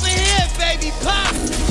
over here, baby, pop.